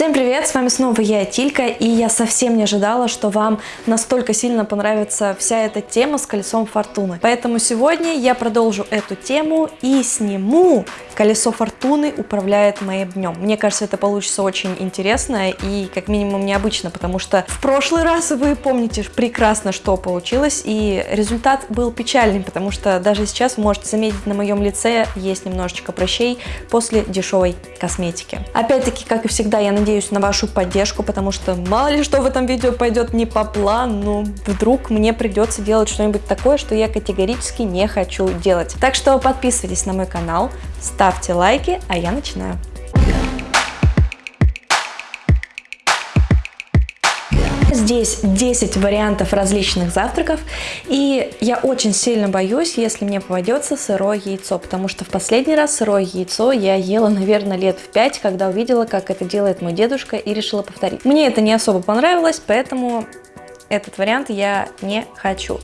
Всем привет, с вами снова я, Тилька, и я совсем не ожидала, что вам настолько сильно понравится вся эта тема с колесом фортуны. Поэтому сегодня я продолжу эту тему и сниму колесо фортуны управляет моим днем. Мне кажется, это получится очень интересно и как минимум необычно, потому что в прошлый раз вы помните прекрасно, что получилось, и результат был печальный, потому что даже сейчас можете заметить на моем лице есть немножечко прыщей после дешевой косметики. Опять-таки, как и всегда, я надеюсь на вашу поддержку, потому что мало ли что в этом видео пойдет не по плану, вдруг мне придется делать что-нибудь такое, что я категорически не хочу делать. Так что подписывайтесь на мой канал, ставьте лайки, а я начинаю. Здесь 10 вариантов различных завтраков, и я очень сильно боюсь, если мне попадется сырое яйцо, потому что в последний раз сырое яйцо я ела, наверное, лет в 5, когда увидела, как это делает мой дедушка, и решила повторить. Мне это не особо понравилось, поэтому этот вариант я не хочу.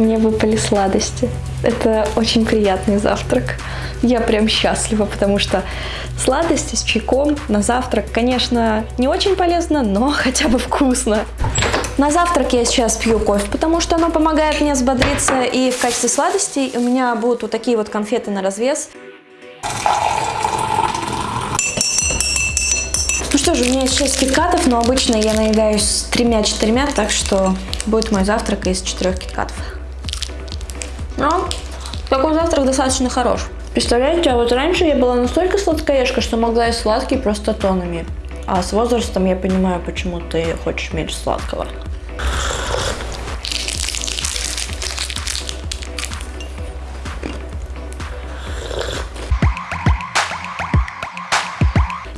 Мне выпали сладости. Это очень приятный завтрак. Я прям счастлива, потому что сладости с чайком на завтрак, конечно, не очень полезно, но хотя бы вкусно. На завтрак я сейчас пью кофе, потому что оно помогает мне взбодриться. И в качестве сладостей у меня будут вот такие вот конфеты на развес. Ну что же, у меня есть 6 киткатов, но обычно я наедаюсь с тремя-четырьмя, так что будет мой завтрак из четырех киткатов. Но такой завтрак достаточно хорош. Представляете, а вот раньше я была настолько сладкоежка, что могла есть сладкий просто тонами. А с возрастом я понимаю, почему ты хочешь меньше сладкого.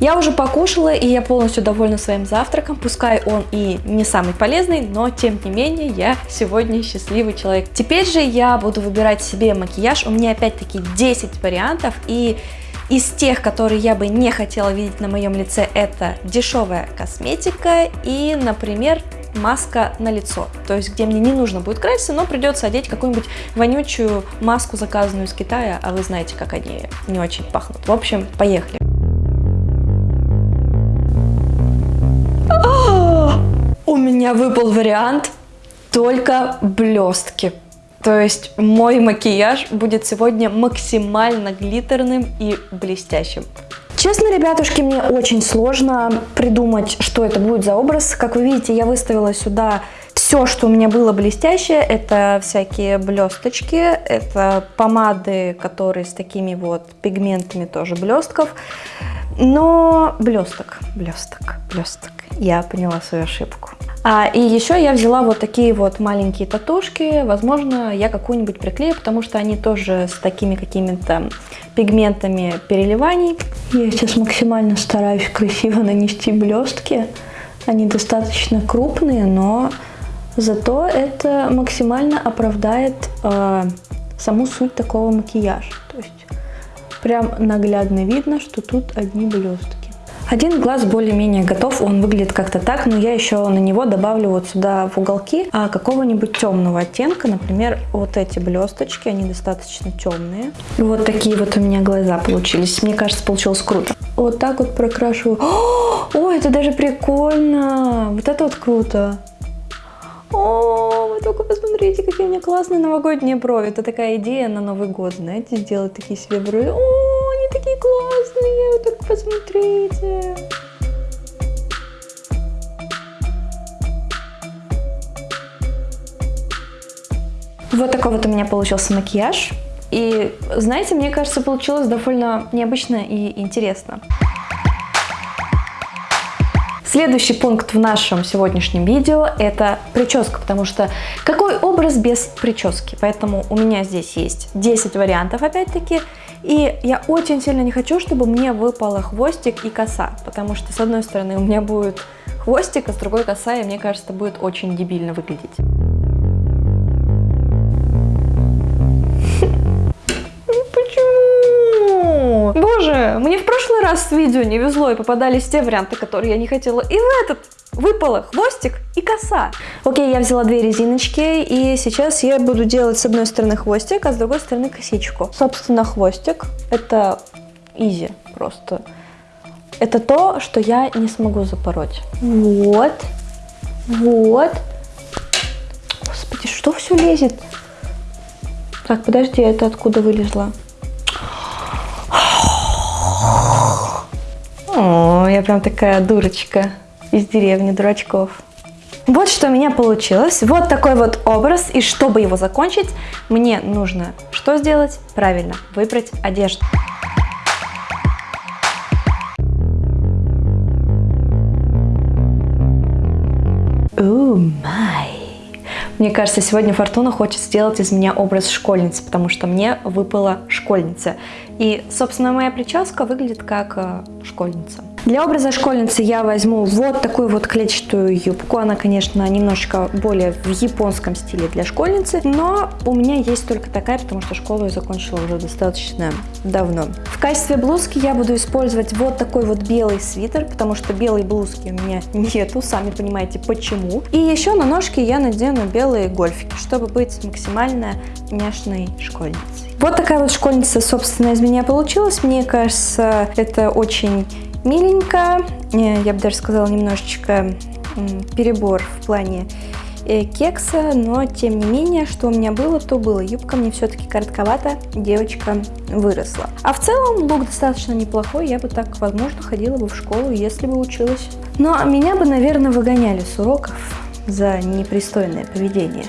Я уже покушала, и я полностью довольна своим завтраком. Пускай он и не самый полезный, но тем не менее я сегодня счастливый человек. Теперь же я буду выбирать себе макияж. У меня опять-таки 10 вариантов, и из тех, которые я бы не хотела видеть на моем лице, это дешевая косметика и, например, маска на лицо. То есть, где мне не нужно будет краситься, но придется одеть какую-нибудь вонючую маску, заказанную из Китая, а вы знаете, как они не очень пахнут. В общем, поехали. Меня выпал вариант только блестки. То есть мой макияж будет сегодня максимально глиттерным и блестящим. Честно, ребятушки, мне очень сложно придумать, что это будет за образ. Как вы видите, я выставила сюда все, что у меня было блестящее. Это всякие блесточки, это помады, которые с такими вот пигментами тоже блестков. Но блесток, блесток, блесток. Я поняла свою ошибку. А, и еще я взяла вот такие вот маленькие татушки. Возможно, я какую-нибудь приклею, потому что они тоже с такими какими-то пигментами переливаний. Я сейчас максимально стараюсь красиво нанести блестки. Они достаточно крупные, но зато это максимально оправдает э, саму суть такого макияжа. То есть прям наглядно видно, что тут одни блестки. Один глаз более-менее готов, он выглядит как-то так, но я еще на него добавлю вот сюда в уголки а, какого-нибудь темного оттенка, например, вот эти блесточки, они достаточно темные. Вот такие вот у меня глаза получились, мне кажется, получилось круто. Вот так вот прокрашиваю. О, это даже прикольно, вот это вот круто. О, вы только посмотрите, какие у меня классные новогодние брови. Это такая идея на Новый год, знаете, сделать такие себе брови. О, они классные, вы только посмотрите. Вот такой вот у меня получился макияж. И, знаете, мне кажется, получилось довольно необычно и интересно. Следующий пункт в нашем сегодняшнем видео это прическа, потому что какой образ без прически? Поэтому у меня здесь есть 10 вариантов опять-таки. И я очень сильно не хочу, чтобы мне выпало хвостик и коса, потому что с одной стороны у меня будет хвостик, а с другой коса, и мне кажется, это будет очень дебильно выглядеть. Боже, мне в прошлый раз с видео не везло и попадались те варианты, которые я не хотела. И в этот выпало хвостик и коса. Окей, я взяла две резиночки, и сейчас я буду делать с одной стороны хвостик, а с другой стороны косичку. Собственно, хвостик — это изи просто. Это то, что я не смогу запороть. Вот, вот. Господи, что все лезет? Так, подожди, это откуда вылезла? О, я прям такая дурочка из деревни дурачков. Вот что у меня получилось. Вот такой вот образ. И чтобы его закончить, мне нужно что сделать? Правильно, выбрать одежду. Май! Мне кажется, сегодня Фортуна хочет сделать из меня образ школьницы, потому что мне выпала школьница. И, собственно, моя прическа выглядит как э, школьница. Для образа школьницы я возьму вот такую вот клетчатую юбку. Она, конечно, немножечко более в японском стиле для школьницы, но у меня есть только такая, потому что школу я закончила уже достаточно давно. В качестве блузки я буду использовать вот такой вот белый свитер, потому что белой блузки у меня нету, сами понимаете почему. И еще на ножки я надену белые гольфики, чтобы быть максимально няшной школьницей. Вот такая вот школьница, собственно, из меня получилась. Мне кажется, это очень миленько, э, я бы даже сказала немножечко перебор в плане э, кекса, но тем не менее, что у меня было, то было. Юбка мне все-таки коротковата, девочка выросла. А в целом лук достаточно неплохой, я бы так, возможно, ходила бы в школу, если бы училась. Но меня бы, наверное, выгоняли с уроков за непристойное поведение.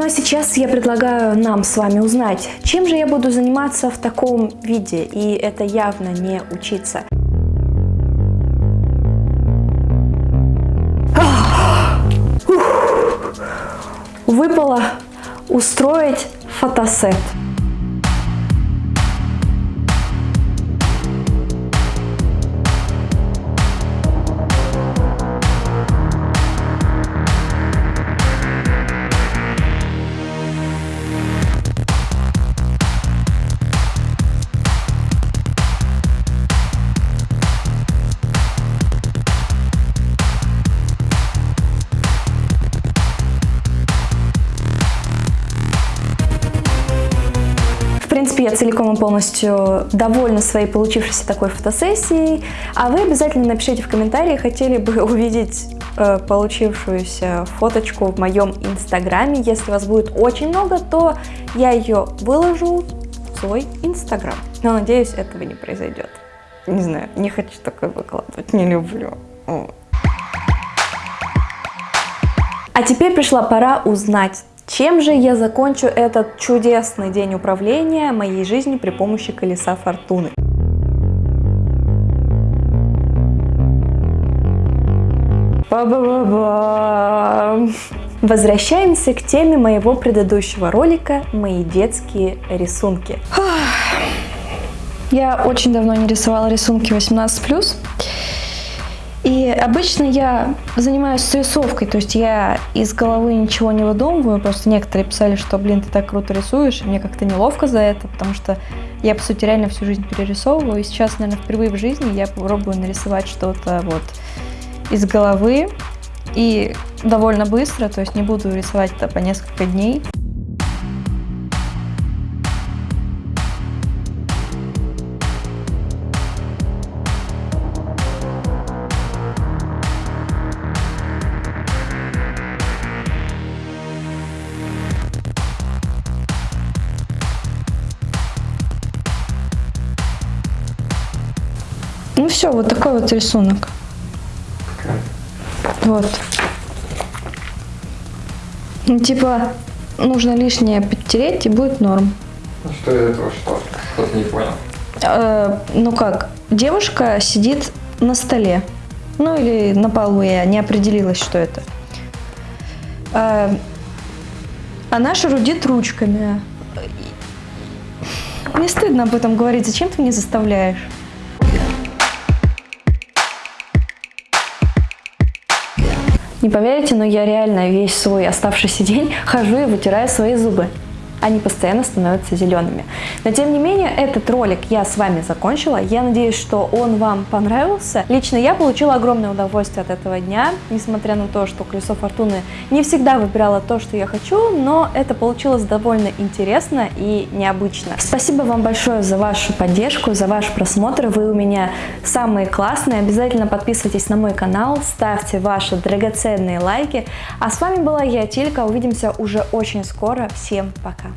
Ну а сейчас я предлагаю нам с вами узнать, чем же я буду заниматься в таком виде, и это явно не учиться. Выпало устроить фотосет. Принципе, я целиком и полностью довольна своей получившейся такой фотосессией. А вы обязательно напишите в комментарии, хотели бы увидеть э, получившуюся фоточку в моем инстаграме. Если вас будет очень много, то я ее выложу в свой инстаграм. Но надеюсь, этого не произойдет. Не знаю, не хочу такое выкладывать, не люблю. А теперь пришла пора узнать, чем же я закончу этот чудесный день управления моей жизнью при помощи колеса фортуны? Ба -ба -ба. Возвращаемся к теме моего предыдущего ролика «Мои детские рисунки». Я очень давно не рисовала рисунки 18+. И обычно я занимаюсь срисовкой, то есть я из головы ничего не выдумываю, просто некоторые писали, что, блин, ты так круто рисуешь, и мне как-то неловко за это, потому что я, по сути, реально всю жизнь перерисовываю, и сейчас, наверное, впервые в жизни я попробую нарисовать что-то вот из головы, и довольно быстро, то есть не буду рисовать это по несколько дней. Все, вот такой вот рисунок. Вот. Ну, типа, нужно лишнее подтереть, и будет норм. Ну что из этого что? Кто-то не понял. Э, ну как, девушка сидит на столе. Ну или на полу, я не определилась, что это. Э, она шарудит ручками. Мне стыдно об этом говорить, зачем ты меня заставляешь? Не поверите, но я реально весь свой оставшийся день хожу и вытираю свои зубы. Они постоянно становятся зелеными. Но тем не менее, этот ролик я с вами закончила. Я надеюсь, что он вам понравился. Лично я получила огромное удовольствие от этого дня, несмотря на то, что колесо фортуны не всегда выбирало то, что я хочу, но это получилось довольно интересно и необычно. Спасибо вам большое за вашу поддержку, за ваш просмотр. Вы у меня самые классные. Обязательно подписывайтесь на мой канал, ставьте ваши драгоценные лайки. А с вами была я, Тилька. Увидимся уже очень скоро. Всем пока!